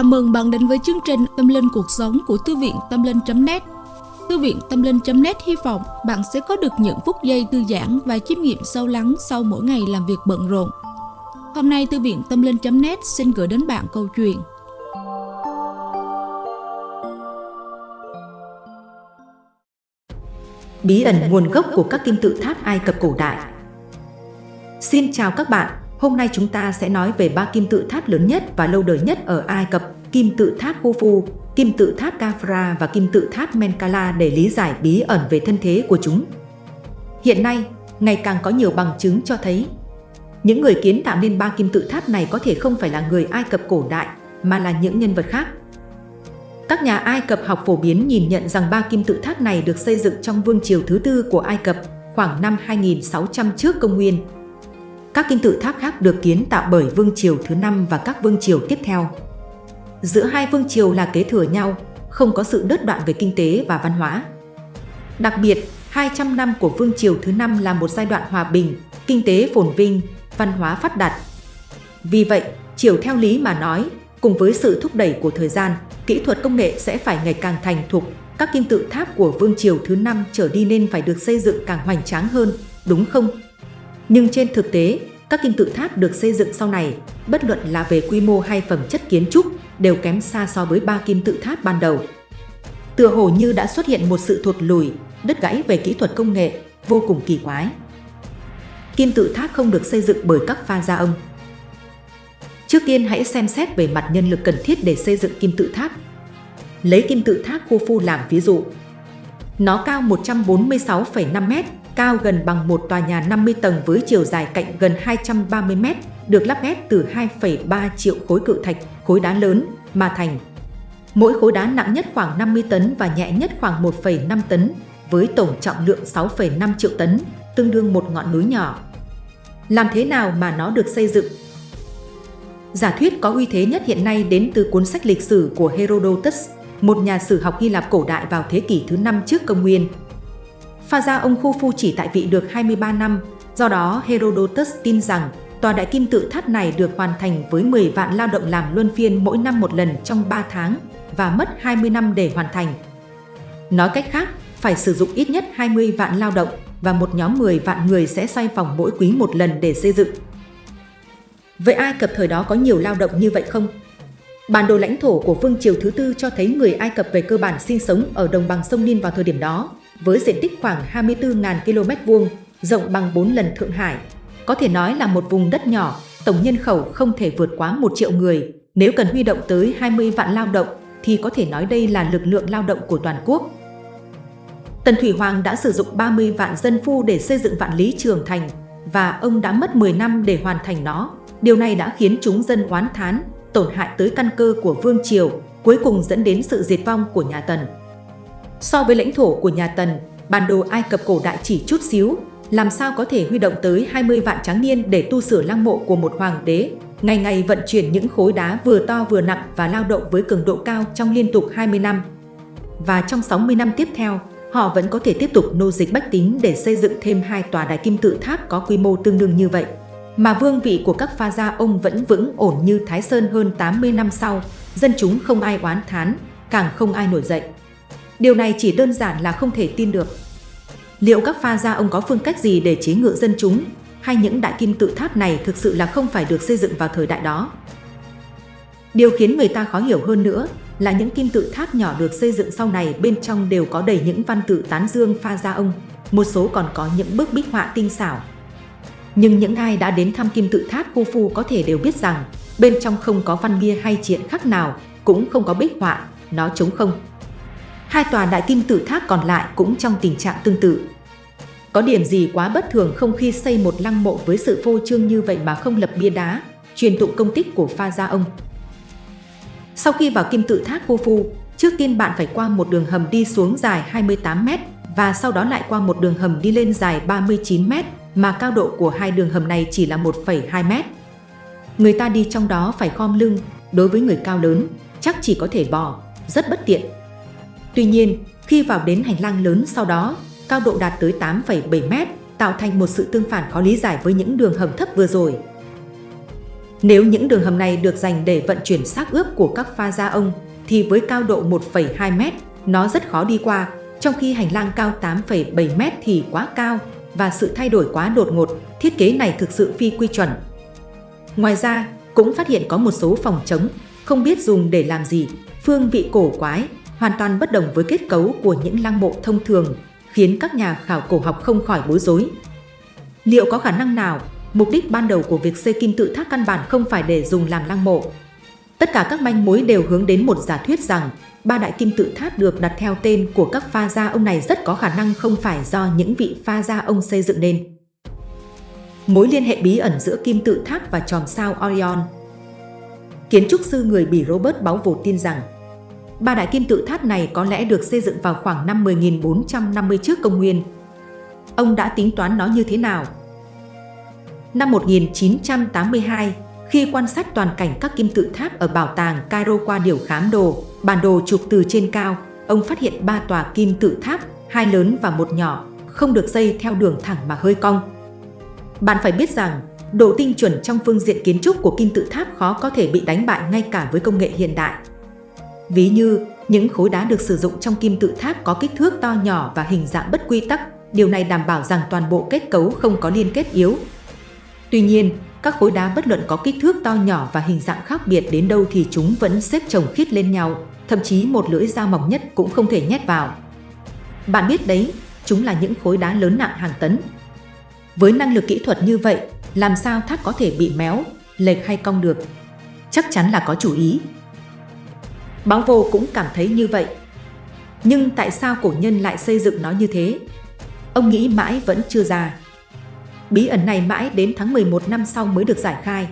Chào mừng bạn đến với chương trình Tâm Linh Cuộc Sống của Thư viện Tâm Linh.net Thư viện Tâm Linh.net hy vọng bạn sẽ có được những phút giây thư giãn và chiêm nghiệm sâu lắng sau mỗi ngày làm việc bận rộn. Hôm nay Thư viện Tâm Linh.net xin gửi đến bạn câu chuyện. Bí ẩn nguồn gốc của các kim tự tháp Ai Cập cổ đại. Xin chào các bạn, Hôm nay chúng ta sẽ nói về ba kim tự tháp lớn nhất và lâu đời nhất ở Ai Cập, kim tự tháp Khufu, kim tự tháp Kafra và kim tự tháp Menkala để lý giải bí ẩn về thân thế của chúng. Hiện nay, ngày càng có nhiều bằng chứng cho thấy những người kiến tạo nên ba kim tự tháp này có thể không phải là người Ai Cập cổ đại mà là những nhân vật khác. Các nhà Ai Cập học phổ biến nhìn nhận rằng ba kim tự tháp này được xây dựng trong vương triều thứ tư của Ai Cập khoảng năm 2600 trước công nguyên các kim tự tháp khác được kiến tạo bởi vương triều thứ năm và các vương triều tiếp theo. Giữa hai vương triều là kế thừa nhau, không có sự đứt đoạn về kinh tế và văn hóa. Đặc biệt, 200 năm của vương triều thứ năm là một giai đoạn hòa bình, kinh tế phồn vinh, văn hóa phát đạt. Vì vậy, chiều theo lý mà nói, cùng với sự thúc đẩy của thời gian, kỹ thuật công nghệ sẽ phải ngày càng thành thục, các kim tự tháp của vương triều thứ năm trở đi nên phải được xây dựng càng hoành tráng hơn, đúng không? Nhưng trên thực tế, các kim tự tháp được xây dựng sau này, bất luận là về quy mô hay phẩm chất kiến trúc, đều kém xa so với ba kim tự tháp ban đầu. Tựa hồ như đã xuất hiện một sự thụt lùi, đứt gãy về kỹ thuật công nghệ, vô cùng kỳ quái. Kim tự tháp không được xây dựng bởi các pha gia ông. Trước tiên hãy xem xét về mặt nhân lực cần thiết để xây dựng kim tự tháp. Lấy kim tự tháp Khufu làm ví dụ. Nó cao 146,5 m cao gần bằng một tòa nhà 50 tầng với chiều dài cạnh gần 230 mét, được lắp ghép từ 2,3 triệu khối cự thạch, khối đá lớn, mà thành. Mỗi khối đá nặng nhất khoảng 50 tấn và nhẹ nhất khoảng 1,5 tấn, với tổng trọng lượng 6,5 triệu tấn, tương đương một ngọn núi nhỏ. Làm thế nào mà nó được xây dựng? Giả thuyết có uy thế nhất hiện nay đến từ cuốn sách lịch sử của Herodotus, một nhà sử học Hy Lạp cổ đại vào thế kỷ thứ 5 trước công nguyên. Pha ra ông Khufu chỉ tại vị được 23 năm, do đó Herodotus tin rằng tòa đại kim tự tháp này được hoàn thành với 10 vạn lao động làm luân phiên mỗi năm một lần trong 3 tháng và mất 20 năm để hoàn thành. Nói cách khác, phải sử dụng ít nhất 20 vạn lao động và một nhóm 10 vạn người sẽ xoay vòng mỗi quý một lần để xây dựng. Vậy Ai Cập thời đó có nhiều lao động như vậy không? Bản đồ lãnh thổ của Vương Triều thứ tư cho thấy người Ai Cập về cơ bản sinh sống ở đồng bằng sông Nin vào thời điểm đó, với diện tích khoảng 24.000 km vuông, rộng bằng 4 lần Thượng Hải. Có thể nói là một vùng đất nhỏ, tổng nhân khẩu không thể vượt quá 1 triệu người. Nếu cần huy động tới 20 vạn lao động, thì có thể nói đây là lực lượng lao động của toàn quốc. Tần Thủy Hoàng đã sử dụng 30 vạn dân phu để xây dựng vạn lý trường thành, và ông đã mất 10 năm để hoàn thành nó. Điều này đã khiến chúng dân oán thán, tổn hại tới căn cơ của Vương Triều, cuối cùng dẫn đến sự diệt vong của nhà Tần. So với lãnh thổ của nhà Tần, bản đồ Ai Cập cổ đại chỉ chút xíu, làm sao có thể huy động tới 20 vạn tráng niên để tu sửa lăng mộ của một hoàng đế, ngày ngày vận chuyển những khối đá vừa to vừa nặng và lao động với cường độ cao trong liên tục 20 năm. Và trong 60 năm tiếp theo, họ vẫn có thể tiếp tục nô dịch bách tính để xây dựng thêm hai tòa đại kim tự tháp có quy mô tương đương như vậy. Mà vương vị của các pha gia ông vẫn vững ổn như Thái Sơn hơn 80 năm sau, dân chúng không ai oán thán, càng không ai nổi dậy. Điều này chỉ đơn giản là không thể tin được. Liệu các pha gia ông có phương cách gì để chế ngự dân chúng, hay những đại kim tự tháp này thực sự là không phải được xây dựng vào thời đại đó? Điều khiến người ta khó hiểu hơn nữa là những kim tự tháp nhỏ được xây dựng sau này bên trong đều có đầy những văn tự tán dương pha gia ông, một số còn có những bức bích họa tinh xảo. Nhưng những ai đã đến thăm kim tự tháp Khufu có thể đều biết rằng bên trong không có văn bia hay triện khắc nào, cũng không có bích họa, nó trống không. Hai tòa đại kim tự tháp còn lại cũng trong tình trạng tương tự. Có điểm gì quá bất thường không khi xây một lăng mộ với sự phô trương như vậy mà không lập bia đá, truyền tụng công tích của pha gia ông. Sau khi vào kim tự tháp Khufu, trước tiên bạn phải qua một đường hầm đi xuống dài 28 m và sau đó lại qua một đường hầm đi lên dài 39 m mà cao độ của hai đường hầm này chỉ là 1,2 m. Người ta đi trong đó phải khom lưng, đối với người cao lớn, chắc chỉ có thể bò, rất bất tiện Tuy nhiên, khi vào đến hành lang lớn sau đó, cao độ đạt tới 8,7 mét, tạo thành một sự tương phản khó lý giải với những đường hầm thấp vừa rồi. Nếu những đường hầm này được dành để vận chuyển xác ướp của các pha gia ông, thì với cao độ 1,2 mét, nó rất khó đi qua, trong khi hành lang cao 8,7 mét thì quá cao và sự thay đổi quá đột ngột, thiết kế này thực sự phi quy chuẩn. Ngoài ra, cũng phát hiện có một số phòng trống, không biết dùng để làm gì, phương vị cổ quái, hoàn toàn bất đồng với kết cấu của những lăng mộ thông thường, khiến các nhà khảo cổ học không khỏi bối rối. Liệu có khả năng nào Mục đích ban đầu của việc xây kim tự tháp căn bản không phải để dùng làm lăng mộ. Tất cả các manh mối đều hướng đến một giả thuyết rằng ba đại kim tự tháp được đặt theo tên của các pha gia ông này rất có khả năng không phải do những vị pha gia ông xây dựng nên. Mối liên hệ bí ẩn giữa kim tự tháp và chòm sao Orion Kiến trúc sư người Bỉ Robert Báo Vột tin rằng ba đại kim tự tháp này có lẽ được xây dựng vào khoảng năm 10.450 trước công nguyên. Ông đã tính toán nó như thế nào Năm 1982, khi quan sát toàn cảnh các kim tự tháp ở bảo tàng Cairo qua điều khám đồ, bản đồ chụp từ trên cao, ông phát hiện ba tòa kim tự tháp, hai lớn và một nhỏ, không được xây theo đường thẳng mà hơi cong. Bạn phải biết rằng, độ tinh chuẩn trong phương diện kiến trúc của kim tự tháp khó có thể bị đánh bại ngay cả với công nghệ hiện đại. Ví như, những khối đá được sử dụng trong kim tự tháp có kích thước to nhỏ và hình dạng bất quy tắc, điều này đảm bảo rằng toàn bộ kết cấu không có liên kết yếu, Tuy nhiên, các khối đá bất luận có kích thước to nhỏ và hình dạng khác biệt đến đâu thì chúng vẫn xếp chồng khít lên nhau, thậm chí một lưỡi dao mỏng nhất cũng không thể nhét vào. Bạn biết đấy, chúng là những khối đá lớn nặng hàng tấn. Với năng lực kỹ thuật như vậy, làm sao tháp có thể bị méo, lệch hay cong được? Chắc chắn là có chủ ý. Báo vô cũng cảm thấy như vậy. Nhưng tại sao cổ nhân lại xây dựng nó như thế? Ông nghĩ mãi vẫn chưa ra. Bí ẩn này mãi đến tháng 11 năm sau mới được giải khai.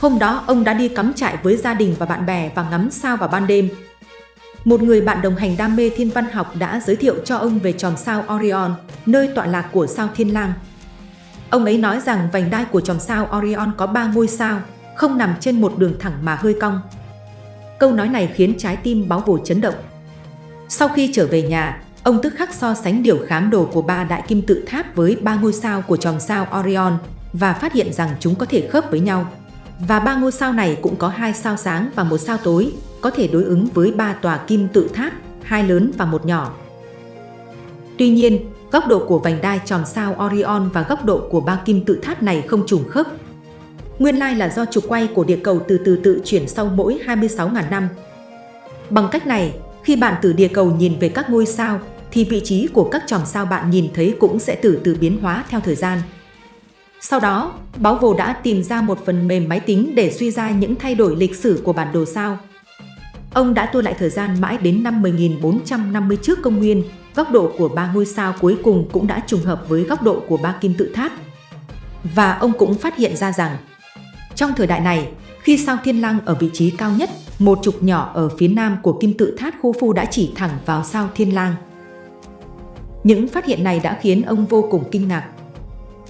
Hôm đó ông đã đi cắm trại với gia đình và bạn bè và ngắm sao vào ban đêm. Một người bạn đồng hành đam mê thiên văn học đã giới thiệu cho ông về chòm sao Orion, nơi tọa lạc của sao Thiên Lang. Ông ấy nói rằng vành đai của chòm sao Orion có 3 ngôi sao, không nằm trên một đường thẳng mà hơi cong. Câu nói này khiến trái tim báo vồ chấn động. Sau khi trở về nhà, Ông tức khắc so sánh điều khám đồ của ba đại kim tự tháp với ba ngôi sao của chòm sao Orion và phát hiện rằng chúng có thể khớp với nhau. Và ba ngôi sao này cũng có hai sao sáng và một sao tối, có thể đối ứng với ba tòa kim tự tháp, hai lớn và một nhỏ. Tuy nhiên, góc độ của vành đai tròn sao Orion và góc độ của ba kim tự tháp này không trùng khớp. Nguyên lai là do trục quay của địa cầu từ từ tự chuyển sau mỗi 26.000 năm. Bằng cách này, khi bạn từ địa cầu nhìn về các ngôi sao, thì vị trí của các chòm sao bạn nhìn thấy cũng sẽ từ từ biến hóa theo thời gian. Sau đó, Báo Vô đã tìm ra một phần mềm máy tính để suy ra những thay đổi lịch sử của bản đồ sao. Ông đã tua lại thời gian mãi đến năm 1450 trước công nguyên, góc độ của ba ngôi sao cuối cùng cũng đã trùng hợp với góc độ của ba kim tự tháp. Và ông cũng phát hiện ra rằng, trong thời đại này, khi sao Thiên lăng ở vị trí cao nhất, một trục nhỏ ở phía nam của kim tự tháp Khô Phu đã chỉ thẳng vào sao Thiên Lang. Những phát hiện này đã khiến ông vô cùng kinh ngạc.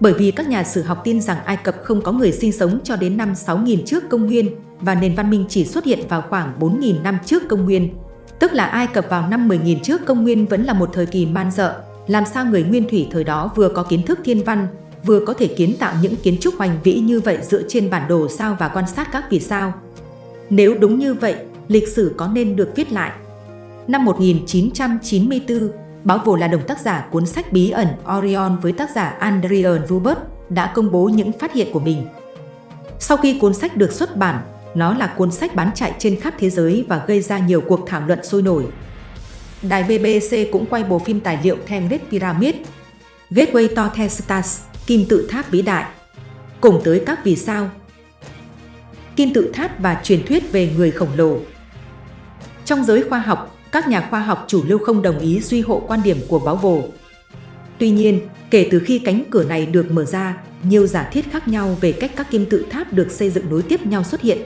Bởi vì các nhà sử học tin rằng Ai Cập không có người sinh sống cho đến năm 6.000 trước công nguyên và nền văn minh chỉ xuất hiện vào khoảng 4.000 năm trước công nguyên. Tức là Ai Cập vào năm 10.000 trước công nguyên vẫn là một thời kỳ man dợ. Làm sao người nguyên thủy thời đó vừa có kiến thức thiên văn, vừa có thể kiến tạo những kiến trúc hoành vĩ như vậy dựa trên bản đồ sao và quan sát các vì sao. Nếu đúng như vậy, lịch sử có nên được viết lại. Năm 1994, Báo Vồ là đồng tác giả cuốn sách bí ẩn Orion với tác giả Adrian Rubert đã công bố những phát hiện của mình. Sau khi cuốn sách được xuất bản, nó là cuốn sách bán chạy trên khắp thế giới và gây ra nhiều cuộc thảo luận sôi nổi. Đài BBC cũng quay bộ phim tài liệu Thang Red Pyramid, Gateway to the Stars, Kim tự tháp vĩ đại, cùng tới các vì sao, kim tự tháp và truyền thuyết về người khổng lồ. Trong giới khoa học, các nhà khoa học chủ lưu không đồng ý duy hộ quan điểm của báo vồ. Tuy nhiên, kể từ khi cánh cửa này được mở ra, nhiều giả thiết khác nhau về cách các kim tự tháp được xây dựng nối tiếp nhau xuất hiện.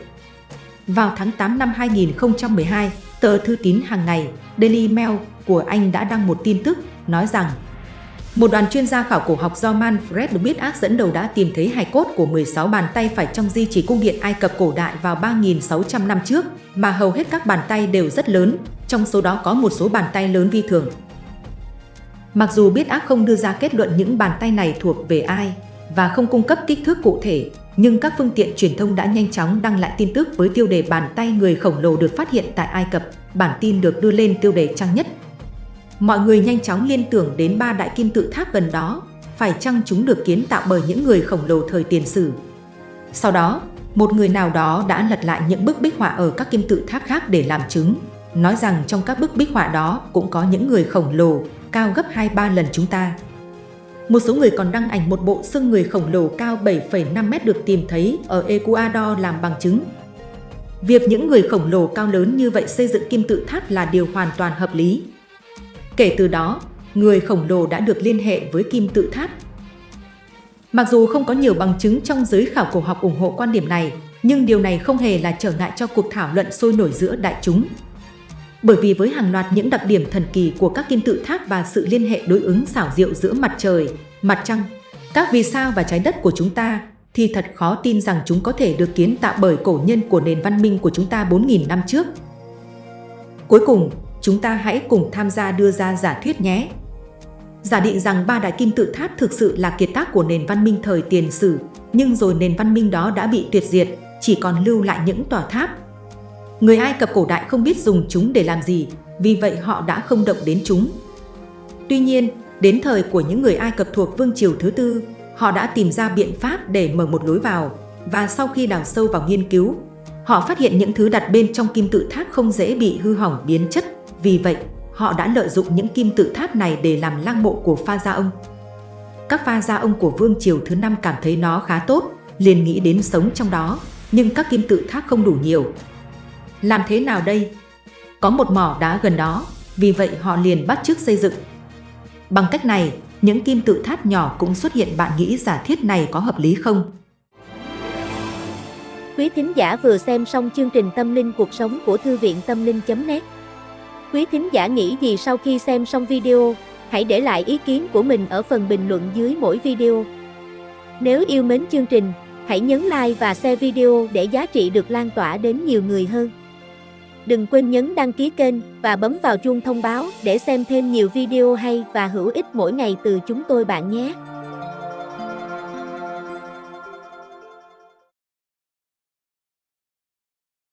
Vào tháng 8 năm 2012, tờ thư tín hàng ngày Daily Mail của Anh đã đăng một tin tức nói rằng một đoàn chuyên gia khảo cổ học do Manfred được dẫn đầu đã tìm thấy hài cốt của 16 bàn tay phải trong di chỉ cung điện Ai Cập cổ đại vào 3.600 năm trước, mà hầu hết các bàn tay đều rất lớn, trong số đó có một số bàn tay lớn vi thường. Mặc dù biết ác không đưa ra kết luận những bàn tay này thuộc về ai, và không cung cấp kích thước cụ thể, nhưng các phương tiện truyền thông đã nhanh chóng đăng lại tin tức với tiêu đề bàn tay người khổng lồ được phát hiện tại Ai Cập. Bản tin được đưa lên tiêu đề trang nhất. Mọi người nhanh chóng liên tưởng đến ba đại kim tự tháp gần đó, phải chăng chúng được kiến tạo bởi những người khổng lồ thời tiền sử. Sau đó, một người nào đó đã lật lại những bức bích họa ở các kim tự tháp khác để làm chứng, nói rằng trong các bức bích họa đó cũng có những người khổng lồ, cao gấp 2-3 lần chúng ta. Một số người còn đăng ảnh một bộ xương người khổng lồ cao 7,5 mét được tìm thấy ở Ecuador làm bằng chứng. Việc những người khổng lồ cao lớn như vậy xây dựng kim tự tháp là điều hoàn toàn hợp lý. Kể từ đó, người khổng lồ đã được liên hệ với kim tự tháp. Mặc dù không có nhiều bằng chứng trong giới khảo cổ học ủng hộ quan điểm này, nhưng điều này không hề là trở ngại cho cuộc thảo luận sôi nổi giữa đại chúng. Bởi vì với hàng loạt những đặc điểm thần kỳ của các kim tự tháp và sự liên hệ đối ứng xảo diệu giữa mặt trời, mặt trăng, các vì sao và trái đất của chúng ta, thì thật khó tin rằng chúng có thể được kiến tạo bởi cổ nhân của nền văn minh của chúng ta 4.000 năm trước. Cuối cùng, chúng ta hãy cùng tham gia đưa ra giả thuyết nhé. Giả định rằng ba đại kim tự tháp thực sự là kiệt tác của nền văn minh thời tiền sử, nhưng rồi nền văn minh đó đã bị tuyệt diệt, chỉ còn lưu lại những tòa tháp. Người Ai Cập cổ đại không biết dùng chúng để làm gì, vì vậy họ đã không động đến chúng. Tuy nhiên, đến thời của những người Ai Cập thuộc Vương triều thứ tư, họ đã tìm ra biện pháp để mở một lối vào, và sau khi đào sâu vào nghiên cứu, họ phát hiện những thứ đặt bên trong kim tự tháp không dễ bị hư hỏng biến chất, vì vậy họ đã lợi dụng những kim tự tháp này để làm lăng mộ của pha gia ông. Các pha gia ông của vương triều thứ năm cảm thấy nó khá tốt, liền nghĩ đến sống trong đó, nhưng các kim tự tháp không đủ nhiều. Làm thế nào đây? Có một mỏ đá gần đó, vì vậy họ liền bắt chước xây dựng. Bằng cách này, những kim tự tháp nhỏ cũng xuất hiện bạn nghĩ giả thiết này có hợp lý không? Quý thính giả vừa xem xong chương trình Tâm linh cuộc sống của Thư viện Tâm linh.net Quý thính giả nghĩ gì sau khi xem xong video, hãy để lại ý kiến của mình ở phần bình luận dưới mỗi video. Nếu yêu mến chương trình, hãy nhấn like và share video để giá trị được lan tỏa đến nhiều người hơn. Đừng quên nhấn đăng ký kênh và bấm vào chuông thông báo để xem thêm nhiều video hay và hữu ích mỗi ngày từ chúng tôi bạn nhé.